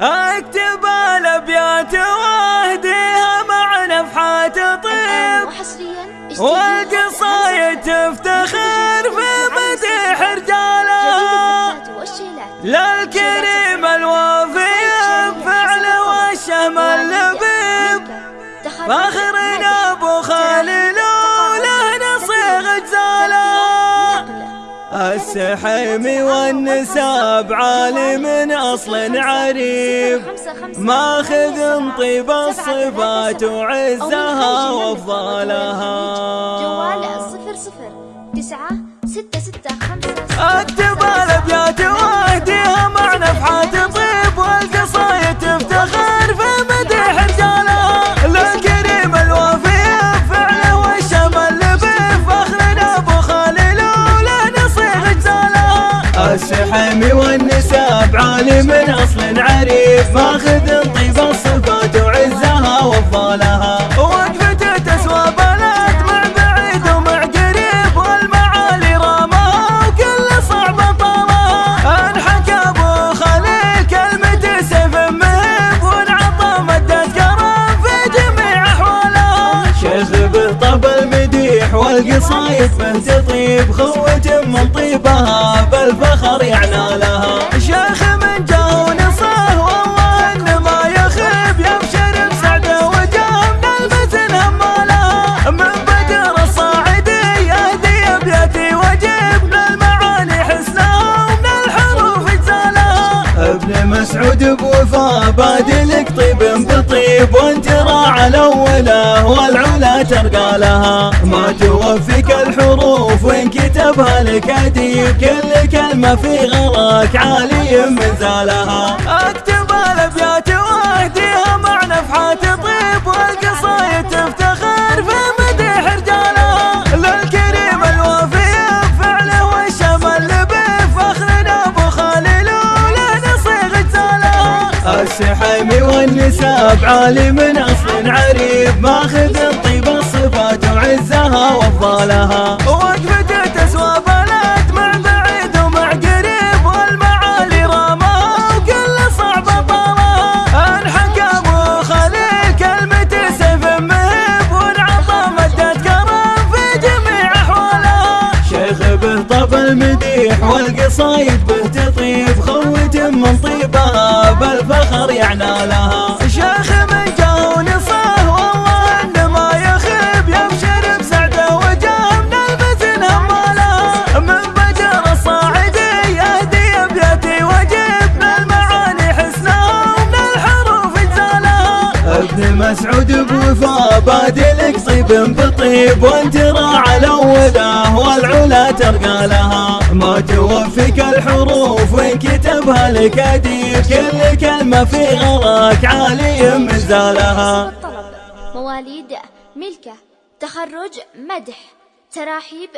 اكتب الابيات واهديها مع نفحات طيب. والقصايد تفتخر في مديح رجالها للكريم الوافي بفعل والشهم اللبيب. فخرنا السحيمي والنساب عالي من أصل عريب. ماخذ طيب الصفات وعزها وأفضالها. جوال صفر صفر تسعة ستة ستة خمسة أكتب الأبيات واهديها السحيمي والنساب عالي من أصل عريف. ماخذ طيب الصفات والقصايد به تطيب خوة من طيبها بالفخر يعنى لها. شيخ من جاه ونصه والله انه ما يخيب يبشر بسعده وجاه. من المزن همالها من بدر الصاعدي يهدي ابياتي وجيب. من المعاني حسنها ومن الحروف اجزالها ابن مسعود بوفا بادلك طيب بطيب وانت الاوله والعلا ترقى لها. ما توفيك الحروف وإن كتبها لك اديب كل كلمة في غراك عالي من زالها. اكتب الابيات عالي من اصل عريب ماخذ طيب الصفات وعزها وأفضالها. تسوى مع بعيد ومع قريب والمعالي وكل صعب طالها. أنحكى ابو خليل كلمة سيف وانعطى كرم في جميع أحوالها. شيخ به والقصايد به تطيب خوة من طيبها. بالفخر يعنى لها. شيخ من جاه ونصاه والله انه ما يخيب يبشر بسعده وجاه من المزن همالها من بدر الصاعدي يهدي ابياتي وجيب من المعاني حسنها ومن الحروف اجزالها ابن مسعود بوفا بادلك صيب بطيب وانت راعى الاوله والعلا ترقى لها. ما توفيك الحروف وان كتبها لك اديب كل كلمة في غراك عالي من زالها مواليد ملكة تخرج مدح تراحيب